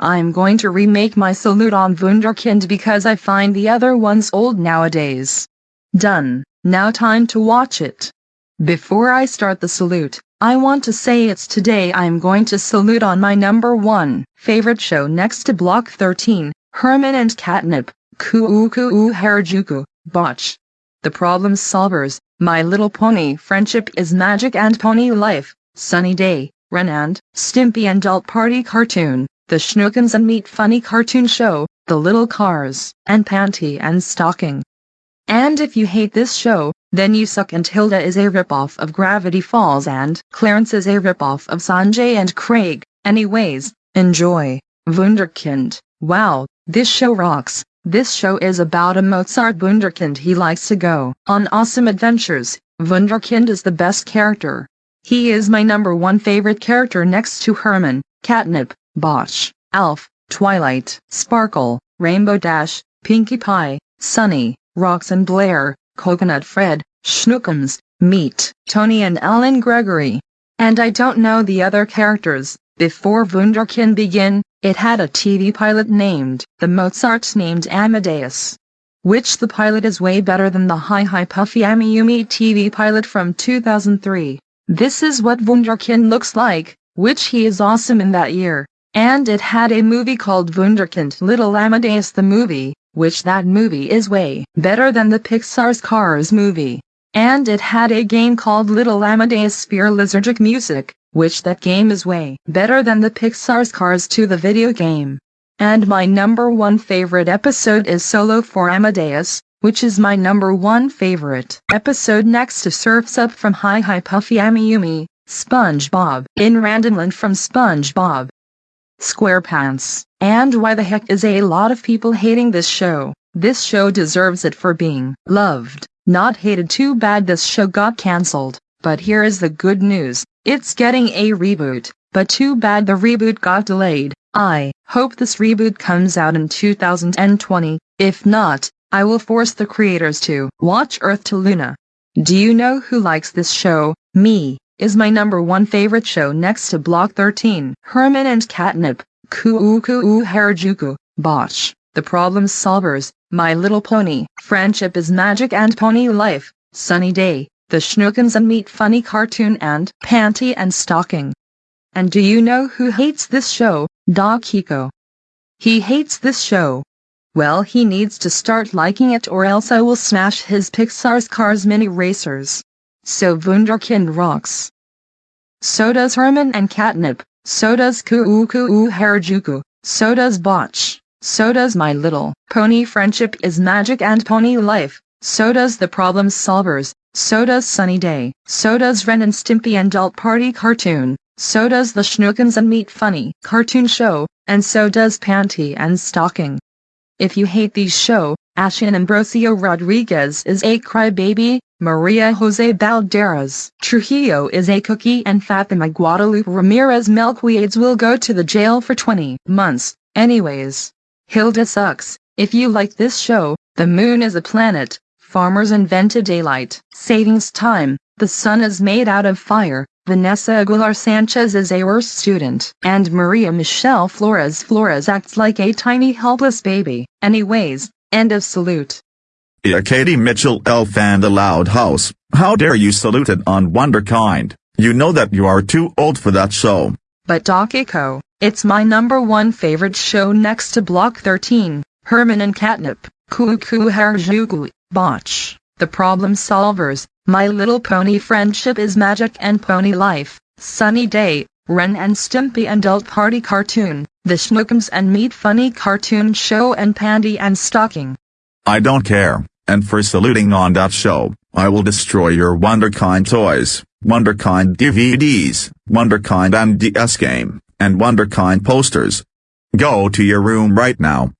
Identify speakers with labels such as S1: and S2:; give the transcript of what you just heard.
S1: I'm going to remake my salute on Wunderkind because I find the other ones old nowadays. Done, now time to watch it. Before I start the salute, I want to say it's today I'm going to salute on my number one favorite show next to Block 13, Herman and Catnip, Kuu Kuu Harajuku, Botch. The Problem Solvers, My Little Pony Friendship is Magic and Pony Life, Sunny Day, Ren and Stimpy and Adult Party Cartoon, The Schnookums and Meat Funny Cartoon Show, The Little Cars, and Panty and Stocking. And if you hate this show, then you suck and Hilda is a ripoff of Gravity Falls and Clarence is a ripoff of Sanjay and Craig. Anyways, enjoy. Wunderkind. Wow, this show rocks. This show is about a Mozart Wunderkind he likes to go on awesome adventures. Wunderkind is the best character. He is my number one favorite character next to Herman, Catnip, Bosch, Alf, Twilight, Sparkle, Rainbow Dash, Pinkie Pie, Sunny, Rox and Blair, Coconut Fred, Schnookums, Meat, Tony and Ellen Gregory. And I don't know the other characters. Before Wunderkind began, it had a TV pilot named The Mozarts named Amadeus. Which the pilot is way better than the Hi Hi Puffy Amiyumi TV pilot from 2003. This is what Wunderkind looks like, which he is awesome in that year. And it had a movie called Wunderkind Little Amadeus the movie, which that movie is way better than the Pixar's Cars movie. And it had a game called Little Amadeus Sphere Lizardic Music, which that game is way better than the Pixar's Cars 2 the video game. And my number one favorite episode is Solo for Amadeus, which is my number one favorite episode next to Surf's Up from Hi Hi Puffy Amiyumi, SpongeBob in Randomland from SpongeBob SquarePants. And why the heck is a lot of people hating this show? This show deserves it for being loved, not hated. Too bad this show got cancelled. But here is the good news, it's getting a reboot, but too bad the reboot got delayed. I hope this reboot comes out in 2020, if not, I will force the creators to watch Earth to Luna. Do you know who likes this show? Me is my number one favorite show next to Block 13. Herman and Catnip, Kuu Kuu Harajuku, Bosch, The Problem Solvers, My Little Pony, Friendship is Magic and Pony Life, Sunny Day, The Schnookums and Meat Funny Cartoon and Panty and Stocking. And do you know who hates this show? Doc Hiko. He hates this show. Well he needs to start liking it or else I will smash his Pixar's Cars Mini Racers. So Wunderkind rocks. So does Herman and Catnip, so does Kuu Kuu Harajuku, so does Botch, so does My Little Pony Friendship is Magic and Pony Life, so does The Problem Solvers, so does Sunny Day, so does Ren and Stimpy and Adult Party Cartoon, so does The Schnookums and Meat Funny Cartoon Show, and so does Panty and Stocking. If you hate these show, Ashen Ambrosio Rodriguez is a crybaby, Maria Jose Balderas Trujillo is a cookie and Fatima Guadalupe Ramirez Melquiades will go to the jail for 20 months. Anyways, Hilda sucks. If you like this show, the moon is a planet, farmers invented daylight savings time, the sun is made out of fire, Vanessa Aguilar Sanchez is a worse student, and Maria Michelle Flores Flores acts like a tiny helpless baby. Anyways, end of salute.
S2: Yeah, Katie Mitchell Elf and the Loud House, how dare you salute it on Wunderkind, you know that you are too old for that show.
S1: But Doc Eco, it's my number one favorite show next to Block 13, Herman and Catnip, Kuu Kuu Harajuku, Botch, The Problem Solvers, My Little Pony Friendship is Magic and Pony Life, Sunny Day, Ren and Stimpy and Adult Party Cartoon, The Schnookums and Meat Funny Cartoon Show and Panty and Stocking.
S2: I don't care, and for saluting on that show, I will destroy your Wunderkind toys, Wunderkind DVDs, Wunderkind MDS game, and Wunderkind posters. Go to your room right now,